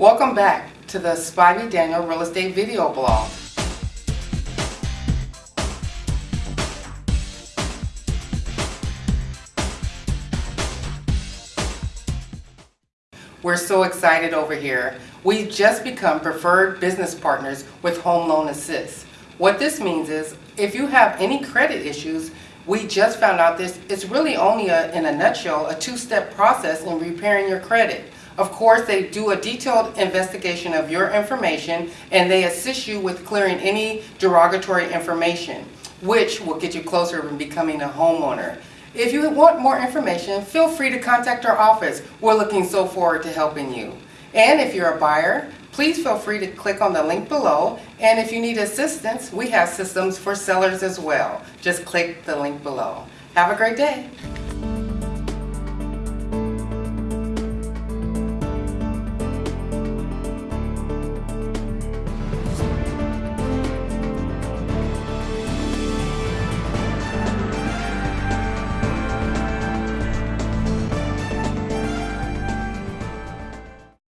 Welcome back to the Spivey Daniel Real Estate Video Blog. We're so excited over here. We've just become preferred business partners with Home Loan Assist. What this means is if you have any credit issues, we just found out this it's really only a, in a nutshell a two-step process in repairing your credit. Of course, they do a detailed investigation of your information and they assist you with clearing any derogatory information, which will get you closer to becoming a homeowner. If you want more information, feel free to contact our office. We're looking so forward to helping you. And if you're a buyer, please feel free to click on the link below. And if you need assistance, we have systems for sellers as well. Just click the link below. Have a great day.